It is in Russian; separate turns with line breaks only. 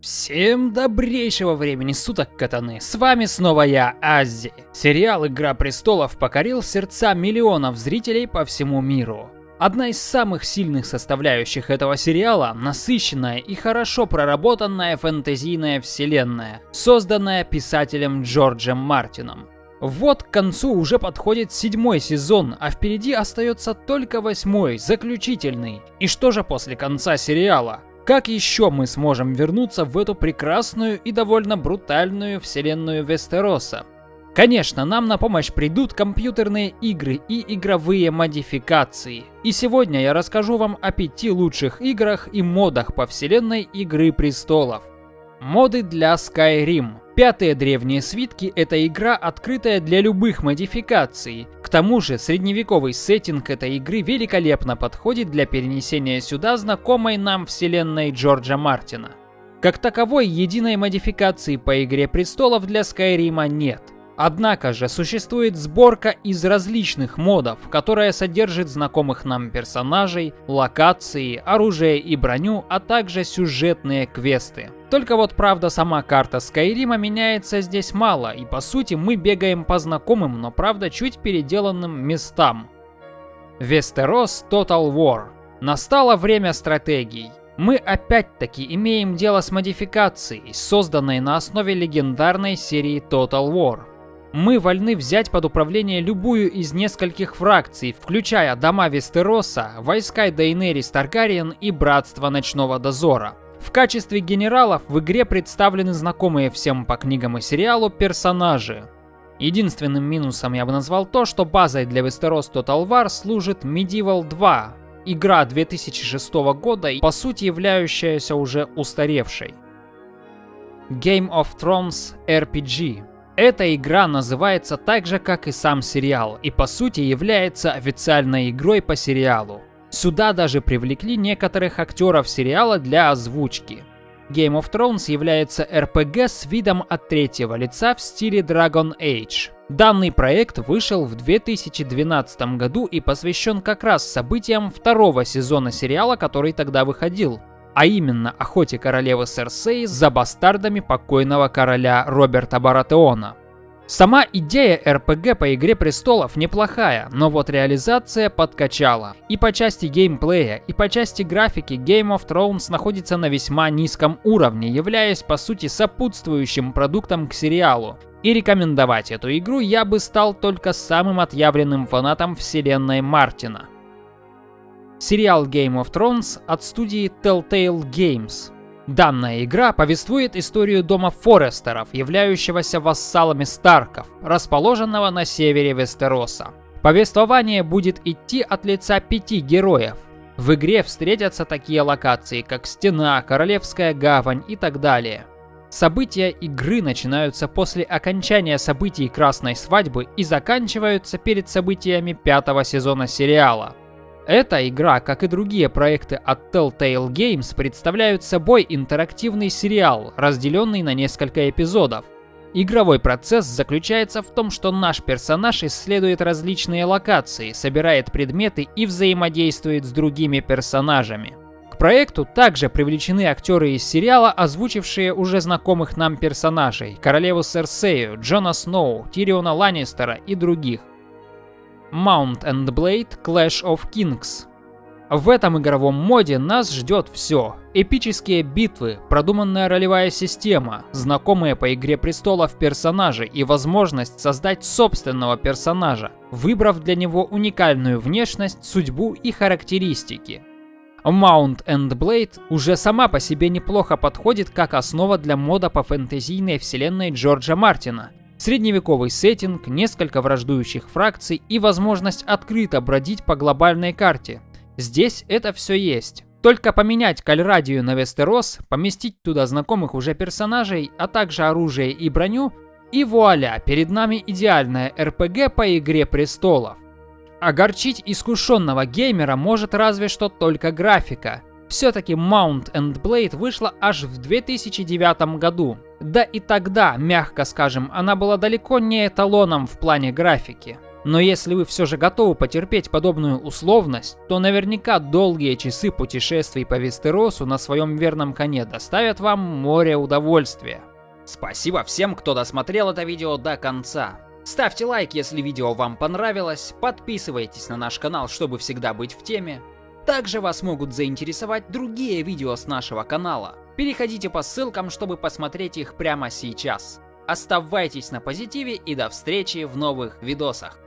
Всем добрейшего времени суток, катаны! С вами снова я, Аззи. Сериал «Игра престолов» покорил сердца миллионов зрителей по всему миру. Одна из самых сильных составляющих этого сериала – насыщенная и хорошо проработанная фэнтезийная вселенная, созданная писателем Джорджем Мартином. Вот к концу уже подходит седьмой сезон, а впереди остается только восьмой, заключительный. И что же после конца сериала? Как еще мы сможем вернуться в эту прекрасную и довольно брутальную вселенную Вестероса? Конечно, нам на помощь придут компьютерные игры и игровые модификации. И сегодня я расскажу вам о пяти лучших играх и модах по вселенной Игры Престолов. Моды для Skyrim. Пятые древние свитки – это игра, открытая для любых модификаций. К тому же, средневековый сеттинг этой игры великолепно подходит для перенесения сюда знакомой нам вселенной Джорджа Мартина. Как таковой, единой модификации по Игре Престолов для Скайрима нет. Однако же существует сборка из различных модов, которая содержит знакомых нам персонажей, локации, оружие и броню, а также сюжетные квесты. Только вот правда сама карта Скайрима меняется здесь мало, и по сути мы бегаем по знакомым, но правда чуть переделанным местам. Вестерос Total War. Настало время стратегий. Мы опять-таки имеем дело с модификацией, созданной на основе легендарной серии Total War. Мы вольны взять под управление любую из нескольких фракций, включая дома Вестероса, войска Дейнерис Таргариен и Братство Ночного Дозора. В качестве генералов в игре представлены знакомые всем по книгам и сериалу персонажи. Единственным минусом я бы назвал то, что базой для Westeros Total War служит Medieval 2, игра 2006 года и по сути являющаяся уже устаревшей. Game of Thrones RPG. Эта игра называется так же, как и сам сериал, и по сути является официальной игрой по сериалу. Сюда даже привлекли некоторых актеров сериала для озвучки. Game of Thrones является RPG с видом от третьего лица в стиле Dragon Age. Данный проект вышел в 2012 году и посвящен как раз событиям второго сезона сериала, который тогда выходил, а именно охоте королевы Серсеи за бастардами покойного короля Роберта Баратеона. Сама идея RPG по Игре Престолов неплохая, но вот реализация подкачала. И по части геймплея, и по части графики Game of Thrones находится на весьма низком уровне, являясь по сути сопутствующим продуктом к сериалу. И рекомендовать эту игру я бы стал только самым отъявленным фанатом вселенной Мартина. Сериал Game of Thrones от студии Telltale Games – Данная игра повествует историю дома Форестеров, являющегося вассалами Старков, расположенного на севере Вестероса. Повествование будет идти от лица пяти героев. В игре встретятся такие локации, как Стена, Королевская гавань и так далее. События игры начинаются после окончания событий Красной Свадьбы и заканчиваются перед событиями пятого сезона сериала. Эта игра, как и другие проекты от Telltale Games, представляют собой интерактивный сериал, разделенный на несколько эпизодов. Игровой процесс заключается в том, что наш персонаж исследует различные локации, собирает предметы и взаимодействует с другими персонажами. К проекту также привлечены актеры из сериала, озвучившие уже знакомых нам персонажей – королеву Серсею, Джона Сноу, Тириона Ланнистера и других. Mount and Blade Clash of Kings. В этом игровом моде нас ждет все. Эпические битвы, продуманная ролевая система, знакомые по Игре Престолов персонажи и возможность создать собственного персонажа, выбрав для него уникальную внешность, судьбу и характеристики. Mount and Blade уже сама по себе неплохо подходит как основа для мода по фэнтезийной вселенной Джорджа Мартина, Средневековый сеттинг, несколько враждующих фракций и возможность открыто бродить по глобальной карте. Здесь это все есть. Только поменять кальрадию на Вестерос, поместить туда знакомых уже персонажей, а также оружие и броню, и вуаля, перед нами идеальная РПГ по Игре Престолов. Огорчить искушенного геймера может разве что только графика. Все-таки Mount and Blade вышла аж в 2009 году, да и тогда, мягко скажем, она была далеко не эталоном в плане графики. Но если вы все же готовы потерпеть подобную условность, то наверняка долгие часы путешествий по Вестеросу на своем верном коне доставят вам море удовольствия. Спасибо всем, кто досмотрел это видео до конца. Ставьте лайк, если видео вам понравилось, подписывайтесь на наш канал, чтобы всегда быть в теме. Также вас могут заинтересовать другие видео с нашего канала. Переходите по ссылкам, чтобы посмотреть их прямо сейчас. Оставайтесь на позитиве и до встречи в новых видосах.